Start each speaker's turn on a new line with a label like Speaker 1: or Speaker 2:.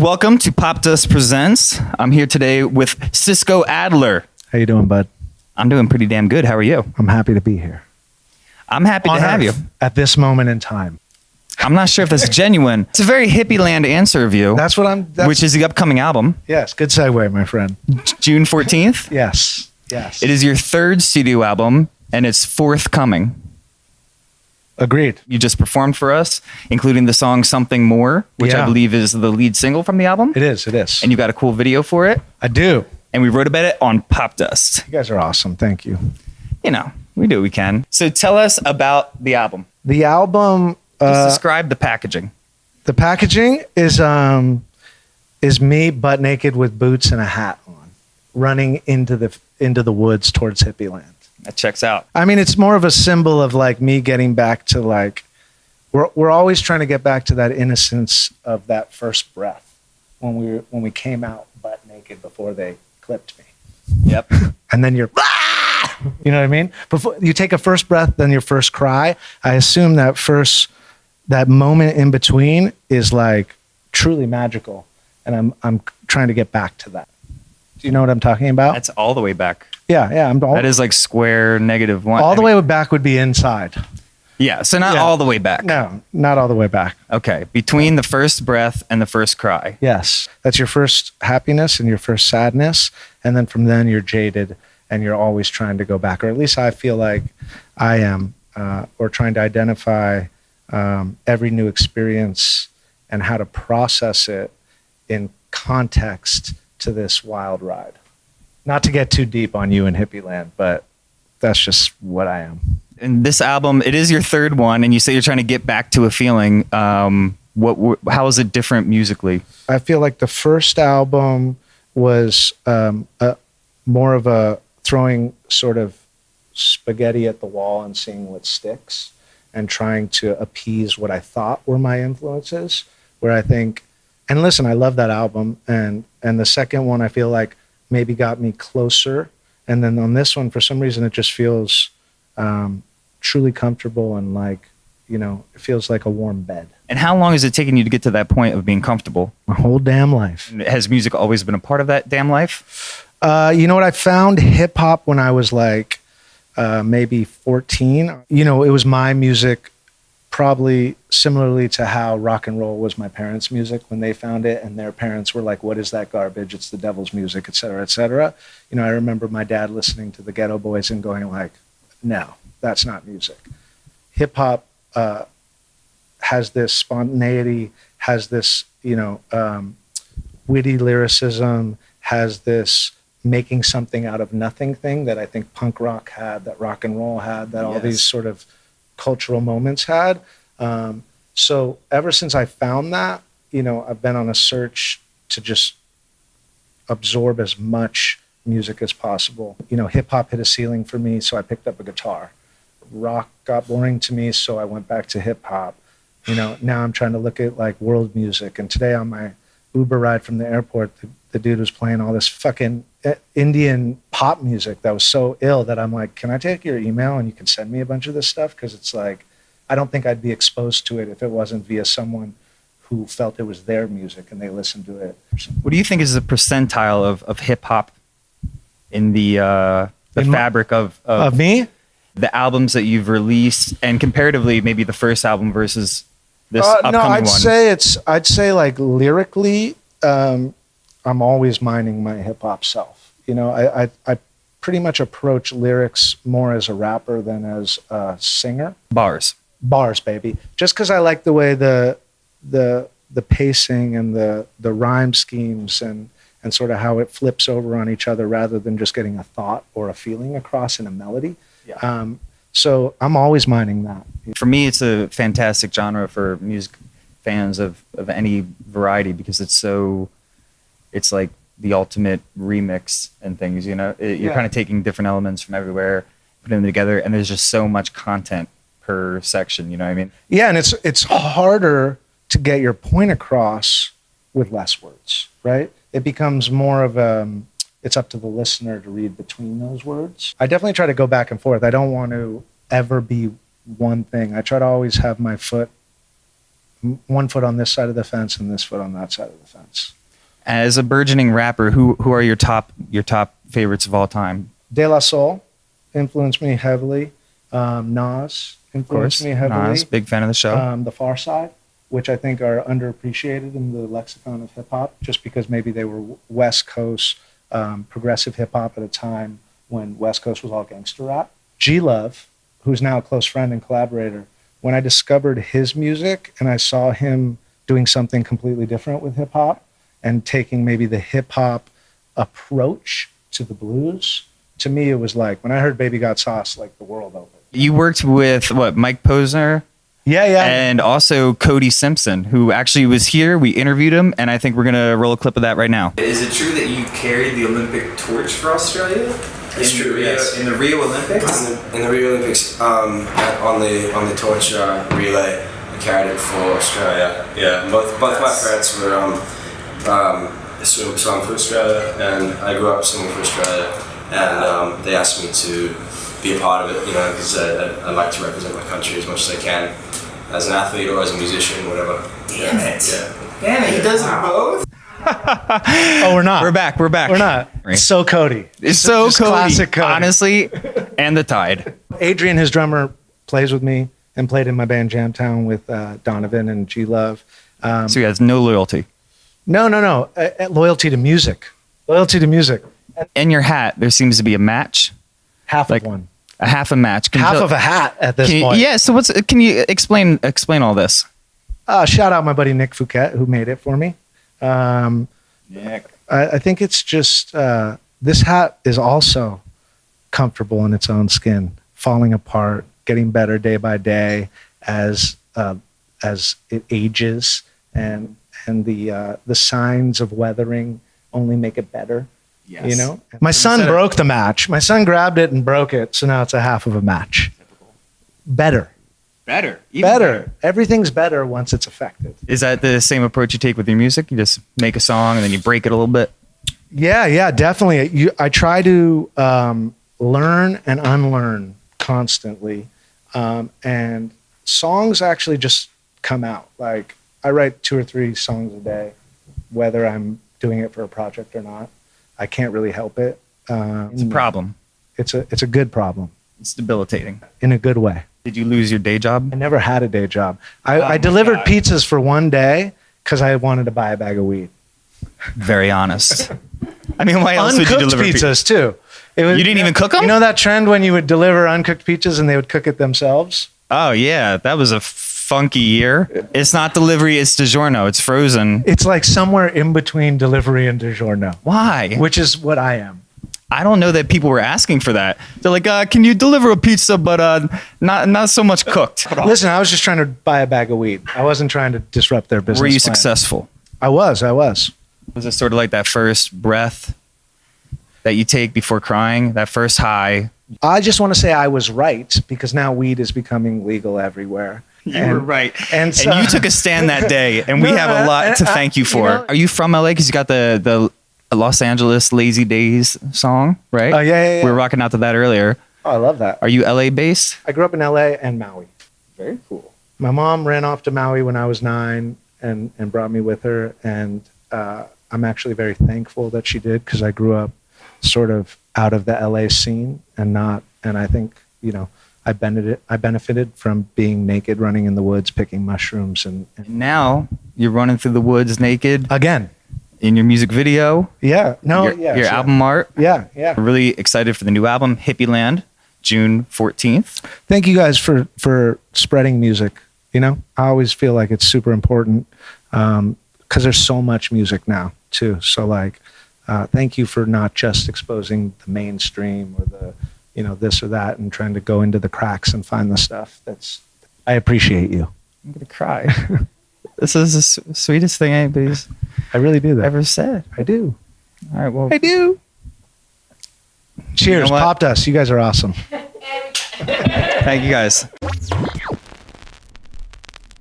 Speaker 1: welcome to Popdust Presents. I'm here today with Cisco Adler.
Speaker 2: How you doing, bud?
Speaker 1: I'm doing pretty damn good. How are you?
Speaker 2: I'm happy to be here.
Speaker 1: I'm happy to have you.
Speaker 2: at this moment in time.
Speaker 1: I'm not sure if that's genuine. It's a very hippie land answer of you,
Speaker 2: That's what I'm. That's,
Speaker 1: which is the upcoming album,
Speaker 2: yes, good segue, my friend.
Speaker 1: June 14th.
Speaker 2: Yes, yes.
Speaker 1: It is your third studio album, and it's forthcoming.
Speaker 2: Agreed.
Speaker 1: You just performed for us, including the song Something More, which I believe is the lead single from the album.
Speaker 2: It is. It is.
Speaker 1: And you got a cool video for it.
Speaker 2: I do.
Speaker 1: And we wrote about it on Popdust.
Speaker 2: You guys are awesome. Thank you.
Speaker 1: You know, we do what we can. So tell us about the album.
Speaker 2: The album.
Speaker 1: Just
Speaker 2: Uh,
Speaker 1: describe the packaging.
Speaker 2: the packaging is um is me butt naked with boots and a hat on, running into the into the woods towards hippie land.
Speaker 1: That checks out.
Speaker 2: I mean, it's more of a symbol of like me getting back to like we're we're always trying to get back to that innocence of that first breath when we were, when we came out butt naked before they clipped me,
Speaker 1: Yep.
Speaker 2: and then you're. "Ah!" You know what I mean? Before you take a first breath, then your first cry. I assume that first that moment in between is like truly magical, and I'm I'm trying to get back to that. Do you know what I'm talking about?
Speaker 1: That's all the way back.
Speaker 2: Yeah, yeah. I'm all,
Speaker 1: That is like square negative one.
Speaker 2: all the way back would be inside.
Speaker 1: Yeah. So not
Speaker 2: Yeah.
Speaker 1: all the way back.
Speaker 2: No, not all the way back.
Speaker 1: Okay. Between the first breath and the first cry.
Speaker 2: Yes. That's your first happiness and your first sadness. And then from then you're jaded and you're always trying to go back, or at least I feel like I am, uh, or trying to identify um, every new experience and how to process it in context to this wild ride. Not to get too deep on you in hippie land, but that's just what I am.
Speaker 1: And this album, it is your third one, and you say you're trying to get back to a feeling. Um, what? wh- How is it different musically?
Speaker 2: I feel like the first album was um, a, more of a throwing sort of spaghetti at the wall and seeing what sticks and trying to appease what I thought were my influences. Where I think, and listen, I love that album, and and the second one I feel like maybe got me closer, and then on this one for some reason it just feels um, truly comfortable and like you know it feels like a warm bed.
Speaker 1: And how long has it taken you to get to that point of being comfortable?
Speaker 2: My whole damn life.
Speaker 1: And Has music always been a part of that damn life?
Speaker 2: Uh, you know what? I found hip hop when I was like uh, maybe 14. You know, it was my music, probably similarly to how rock and roll was my parents' music when they found it, and their parents were like, "What is that garbage? It's the devil's music, et cetera, et cetera." You know, I remember my dad listening to the Geto Boys and going like, "No, that's not music." Hip hop uh, has this spontaneity, has this you know um, witty lyricism, has this making something out of nothing thing that I think punk rock had, that rock and roll had, that all these sort of cultural moments had. Um, so ever since I found that, you know, I've been on a search to just absorb as much music as possible. You know, hip hop hit a ceiling for me, so I picked up a guitar. Rock got boring to me, so I went back to hip hop. You know, now I'm trying to look at like world music. And today on my Uber ride from the airport, the, the dude was playing all this fucking uh, Indian pop music that was so ill that I'm like, can I take your email and you can send me a bunch of this stuff? Because it's like, I don't think I'd be exposed to it if it wasn't via someone who felt it was their music and they listened to it.
Speaker 1: What do you think is the percentile of, of hip hop in the uh, the
Speaker 2: In
Speaker 1: fabric of, of
Speaker 2: Of me?
Speaker 1: the albums that you've released, and comparatively, maybe the first album versus this
Speaker 2: Uh,
Speaker 1: upcoming
Speaker 2: no, I'd
Speaker 1: one?
Speaker 2: say it's. I'd say like lyrically, um, I'm always minding my hip hop self. You know, I, I I pretty much approach lyrics more as a rapper than as a singer.
Speaker 1: Bars.
Speaker 2: Bars, baby. Just because I like the way the the the pacing and the the rhyme schemes and and sort of how it flips over on each other rather than just getting a thought or a feeling across in a melody.
Speaker 1: Yeah.
Speaker 2: Um, so I'm always minding that.
Speaker 1: For me, it's a fantastic genre for music fans of, of any variety because it's so, it's like the ultimate remix and things. You know, It- you're
Speaker 2: Yeah.
Speaker 1: kind of taking different elements from everywhere, putting them together, and there's just so much content per section. You know what I mean?
Speaker 2: Yeah, and it's it's harder to get your point across with less words, right? It becomes more of a it's up to the listener to read between those words. I definitely try to go back and forth. I don't want to ever be one thing. I try to always have my foot one foot on this side of the fence and this foot on that side of the fence.
Speaker 1: As a burgeoning rapper, who who are your top your top favorites of all time?
Speaker 2: De La Soul influenced me heavily. Um, Nas
Speaker 1: Of course,
Speaker 2: influenced me heavily.
Speaker 1: Nas, big fan of the show.
Speaker 2: um, the Pharcyde, which I think are underappreciated in the lexicon of hip hop, just because maybe they were West Coast um, progressive hip hop at a time when West Coast was all gangster rap. G Love, who's now a close friend and collaborator, when I discovered his music and I saw him doing something completely different with hip hop and taking maybe the hip hop approach to the blues, to me it was like when I heard Baby Got Sauce, like the world opened.
Speaker 1: you worked with what Mike Posner
Speaker 2: Yeah, yeah.
Speaker 1: and also Cody Simpson, who actually was here. We interviewed him, and I think we're gonna roll a clip of that right now.
Speaker 3: Is it true that you carried the Olympic torch for Australia?
Speaker 4: It's
Speaker 3: in
Speaker 4: true,
Speaker 3: Rio,
Speaker 4: yes.
Speaker 3: In the Rio Olympics.
Speaker 4: In the, in the Rio Olympics, um, on the on the torch uh, relay, I carried it for Australia. Yeah, both both my parents were um, um, swim swam for Australia, and I grew up swimming for Australia, and um, they asked me to be a part of it, you know, because I, I, I like to represent my country as much as I can, as an athlete or as a musician, whatever.
Speaker 3: Damn it.
Speaker 4: Yeah.
Speaker 3: Damn it, he does it both.
Speaker 2: oh, we're not.
Speaker 1: We're back. We're back.
Speaker 2: We're not.
Speaker 1: Right.
Speaker 2: So Cody.
Speaker 1: It's so
Speaker 2: Just
Speaker 1: Cody,
Speaker 2: classic Cody.
Speaker 1: honestly, and the Tide.
Speaker 2: Adrian, his drummer, plays with me and played in my band Jamtown with uh, Donavon and G Love. Um,
Speaker 1: So he has no loyalty.
Speaker 2: No, no, no. Uh, uh, loyalty to music. Loyalty to music.
Speaker 1: In your hat, there seems to be a match,
Speaker 2: Half
Speaker 1: Like,
Speaker 2: of one.
Speaker 1: a half a match. Can
Speaker 2: Half
Speaker 1: tell-
Speaker 2: of a hat at this
Speaker 1: can you-
Speaker 2: point.
Speaker 1: yeah. So what's? Can you explain explain all this?
Speaker 2: Uh, shout out my buddy Nick Fouquet who made it for me. Um, I, I think it's just uh, this hat is also comfortable in its own skin, falling apart, getting better day by day as uh, as it ages, and and the uh, the signs of weathering only make it better. Yes. You know, my son
Speaker 1: Instead of-
Speaker 2: broke the match. My son grabbed it and broke it, so now it's a half of a match. Better,
Speaker 1: better.
Speaker 2: better. Everything's better once it's affected.
Speaker 1: Is that the same approach you take with your music? You just make a song and then you break it a little bit.
Speaker 2: Yeah, yeah, definitely. You, I try to um, learn and unlearn constantly, um, and songs actually just come out. Like I write two or three songs a day, whether I'm doing it for a project or not. I can't really help it. Uh,
Speaker 1: It's a problem.
Speaker 2: It's a it's a good problem
Speaker 1: It's debilitating.
Speaker 2: in a good way.
Speaker 1: Did you lose your day job?
Speaker 2: I never had a day job. I,
Speaker 1: Oh
Speaker 2: I delivered
Speaker 1: God.
Speaker 2: pizzas for one day because I wanted to buy a bag of weed.
Speaker 1: Very honest. I mean, why else would you deliver pi-
Speaker 2: pizzas too. It was,
Speaker 1: You didn't even cook them.
Speaker 2: You know that trend when you would deliver uncooked pizzas and they would cook it themselves.
Speaker 1: Oh yeah, that was a funky year. It's not delivery; it's DiGiorno. It's frozen.
Speaker 2: It's like somewhere in between delivery and DiGiorno,
Speaker 1: Why?
Speaker 2: which is what I am.
Speaker 1: I don't know that people were asking for that. They're like, uh, "Can you deliver a pizza, but uh, not not so much cooked?"
Speaker 2: Listen, I was just trying to buy a bag of weed. I wasn't trying to disrupt their business.
Speaker 1: Were you
Speaker 2: plan.
Speaker 1: successful?
Speaker 2: I was. I was.
Speaker 1: Was it sort of like that first breath that you take before crying? That first high.
Speaker 2: I just want to say I was right because now weed is becoming legal everywhere.
Speaker 1: You
Speaker 2: And-
Speaker 1: were right,
Speaker 2: and
Speaker 1: and, you took a stand that day, and we
Speaker 2: No,
Speaker 1: have a lot
Speaker 2: I-
Speaker 1: to
Speaker 2: I-
Speaker 1: thank you
Speaker 2: you
Speaker 1: for.
Speaker 2: know-
Speaker 1: Are you from LA? Because you got the the Los Angeles Lazy Days song, right?
Speaker 2: Oh, yeah, yeah, yeah.
Speaker 1: We were rocking out to that earlier.
Speaker 2: Oh, I love that.
Speaker 1: Are you LA based?
Speaker 2: I grew up in LA and Maui.
Speaker 1: Very cool.
Speaker 2: my mom ran off to Maui when I was nine and, and brought me with her. And uh, I'm actually very thankful that she did because I grew up sort of out of the LA scene and not, and I think, you know, I benefited, I benefited from being naked, running in the woods, picking mushrooms. And, and
Speaker 1: now you're running through the woods naked
Speaker 2: again,
Speaker 1: in your music video,
Speaker 2: yeah, no,
Speaker 1: your,
Speaker 2: yeah,
Speaker 1: your
Speaker 2: sure.
Speaker 1: album art.
Speaker 2: Yeah, yeah.
Speaker 1: We're really excited for the new album, Hippie Land, June 14th.
Speaker 2: thank you guys for for spreading music you know i always feel like it's super important because there's so much music now too so like uh, thank you for not just exposing the mainstream or the you know this or that and trying to go into the cracks and find the stuff that's i appreciate you
Speaker 1: I'm going to cry. this is the s- sweetest thing anybody's
Speaker 2: i really do that
Speaker 1: ever said.
Speaker 2: i do
Speaker 1: All right, well,
Speaker 2: i do cheers
Speaker 1: what?
Speaker 2: Popdust you guys are awesome
Speaker 1: thank you guys.